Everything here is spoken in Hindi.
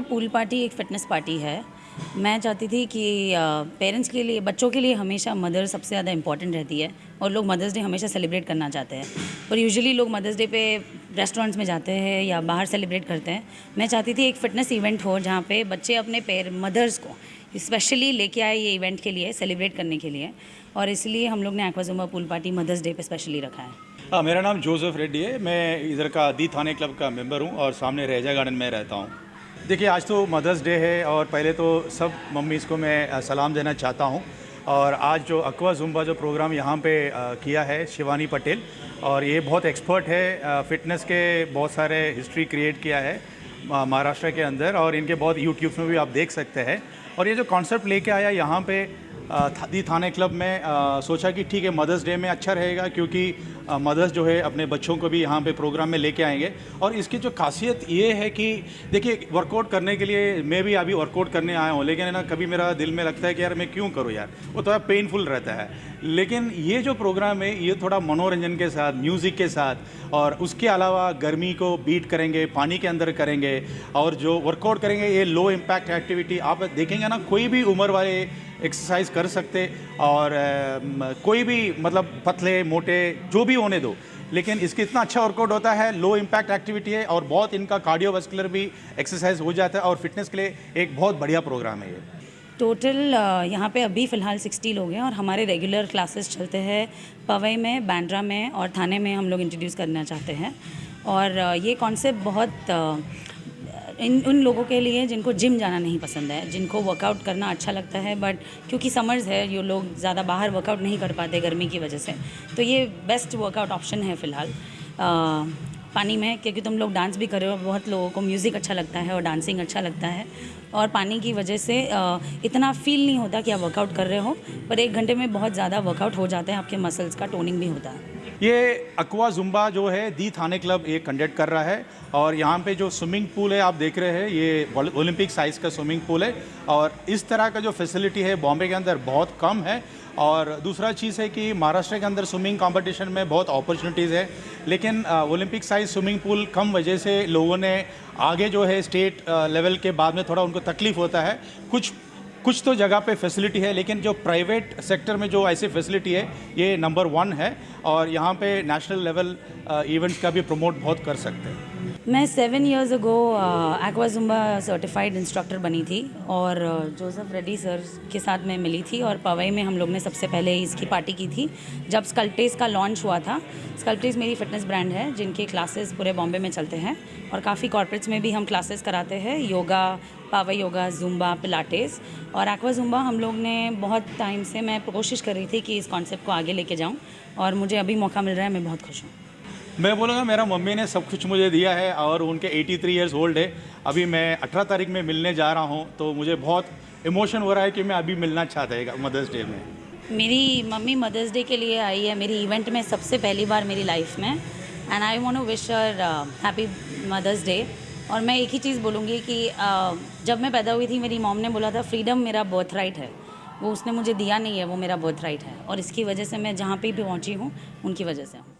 पार्टी एक फ़िटनेस पार्टी है। मैं चाहती थी कि पेरेंट्स के लिए, बच्चों के लिए हमेशा मदर सबसे ज़्यादा इंपॉर्टेंट रहती है और लोग मदर्स डे हमेशा सेलिब्रेट करना चाहते हैं। और यूजुअली लोग मदर्स डे पे रेस्टोरेंट्स में जाते हैं या बाहर सेलिब्रेट करते हैं। मैं चाहती थी एक फ़िटनेस इवेंट हो जहाँ पे बच्चे अपने पेर, मदर्स को स्पेशली लेके आए ये इवेंट के लिए, सेलिब्रेट करने के लिए। और इसलिए हम लोग ने aqua zumba pool party mother's day पे स्पेशली रखा है। हाँ मेरा नाम जोसेफ रेड्डी है। मैं इधर का दी थाने क्लब का मेंबर हूँ और सामने रेजा गार्डन में रहता हूँ। देखिए, आज तो मदर्स डे है और पहले तो सब मम्मीज़ को मैं सलाम देना चाहता हूँ। और आज जो अकवा जुम्बा जो प्रोग्राम यहाँ पे किया है शिवानी पटेल, और ये बहुत एक्सपर्ट है फिटनेस के बहुत सारे हिस्ट्री क्रिएट किया है महाराष्ट्र के अंदर, और इनके बहुत यूट्यूब में भी आप देख सकते हैं। और ये जो कॉन्सेप्ट लेके आया यहाँ पे दी थाने क्लब में सोचा कि ठीक है मदर्स डे में अच्छा रहेगा क्योंकि मदर्स जो है, अपने बच्चों को भी यहाँ पे प्रोग्राम में लेके आएँगे। और इसकी जो खासियत ये है कि, देखिए वर्कआउट करने के लिए मैं भी अभी वर्कआउट करने आया हूँ, लेकिन ना, कभी मेरा दिल में लगता है कि यार, मैं क्यों करूँ यार? वो थोड़ा पेनफुल रहता है। लेकिन ये जो प्रोग्राम है, ये थोड़ा मनोरंजन के साथ म्यूज़िक के साथ, और उसके अलावा गर्मी को बीट करेंगे, पानी के अंदर करेंगे, और जो वर्कआउट करेंगे, ये लो इम्पैक्ट एक्टिविटी आप देखेंगे ना, कोई भी उम्र वाले एक्सरसाइज कर सकते और कोई भी मतलब पतले, मोटे, जो भी होने दो। लेकिन इसके इतना अच्छा वर्कआउट होता है लो इम्पैक्ट एक्टिविटी है और बहुत इनका कार्डियोवास्कुलर भी एक्सरसाइज हो जाता है और फिटनेस के लिए एक बहुत बढ़िया प्रोग्राम है ये। टोटल यहाँ पे अभी फ़िलहाल 60 लोग हैं और हमारे रेगुलर क्लासेस चलते हैं पवई में बैंड्रा में और थाने में हम लोग इंट्रोड्यूस करना चाहते हैं। और ये कॉन्सेप्ट बहुत इन, उन लोगों के लिए जिनको जिम जाना नहीं पसंद है, जिनको वर्कआउट करना अच्छा लगता है बट क्योंकि समर्स है, ये लोग ज़्यादा बाहर वर्कआउट नहीं कर पाते गर्मी की वजह से। तो ये बेस्ट वर्कआउट ऑप्शन है फ़िलहाल। पानी में, क्योंकि तुम लोग डांस भी कर रहे हो, बहुत लोगों को म्यूज़िक अच्छा लगता है और डांसिंग अच्छा लगता है। और पानी की वजह से इतना फील नहीं होता कि आप वर्कआउट कर रहे हो, पर एक घंटे में बहुत ज़्यादा वर्कआउट हो जाता है, आपके मसल्स का टोनिंग भी होता है। ये अक्वा जुम्बा जो है, दी थाने क्लब ये कंडक्ट कर रहा है और यहाँ पे जो स्विमिंग पूल है, आप देख रहे हैं, ये ओलंपिक साइज़ का स्विमिंग पूल है और इस तरह का जो फैसिलिटी है बॉम्बे के अंदर बहुत कम है और दूसरा चीज़ है कि महाराष्ट्र के अंदर स्विमिंग कंपटीशन में बहुत अपॉर्चुनिटीज़ है, लेकिन ओलंपिक साइज़ स्विमिंग पूल कम वजह से लोगों ने आगे जो है स्टेट लेवल के बाद में थोड़ा उनको तकलीफ़ होता है। कुछ कुछ तो जगह पे फैसिलिटी है, लेकिन जो प्राइवेट सेक्टर में जो ऐसी फैसिलिटी है, ये नंबर वन है और यहाँ पे नेशनल लेवल इवेंट का भी प्रमोट बहुत कर सकते हैं। मैं seven years ago aqua zumba certified instructor बनी थी और जोसेफ रेड्डी सर के साथ मैं मिली थी और पवई में हम लोग ने सबसे पहले इसकी पार्टी की थी जब स्कल्टेस का लॉन्च हुआ था। स्कल्टेस मेरी फिटनेस ब्रांड है, जिनके क्लासेस पूरे बॉम्बे में चलते हैं और काफ़ी कॉर्पोरेट्स में भी हम क्लासेस कराते हैं yoga power yoga zumba pilates और एक्वा जुम्बा हम लोग ने बहुत टाइम से मैं कोशिश कर रही थी कि इस कॉन्सेप्ट को आगे लेके जाऊँ और मुझे अभी मौका मिल रहा है, मैं बहुत खुश हूँ। मैं बोलूँगा मेरा मम्मी ने सब कुछ मुझे दिया है और उनके 83 थ्री ईयर्स ओल्ड है। अभी मैं 18 तारीख में मिलने जा रहा हूँ तो मुझे बहुत इमोशन हो रहा है कि मैं अभी मिलना चाहता है मदर्स डे में। मेरी मम्मी मदर्स डे के लिए आई है मेरी इवेंट में सबसे पहली बार मेरी लाइफ में। And I want wish her happy mother's day और मैं एक ही चीज़ बोलूँगी कि uh, जब मैं पैदा हुई थी मेरी मॉम ने बोला था फ्रीडम मेरा बर्थ राइट है। वो उसने मुझे दिया नहीं है वो मेरा बर्थ राइट है। और इसकी वजह से मैं जहाँ पे भी पहुँची हूँ उनकी वजह से।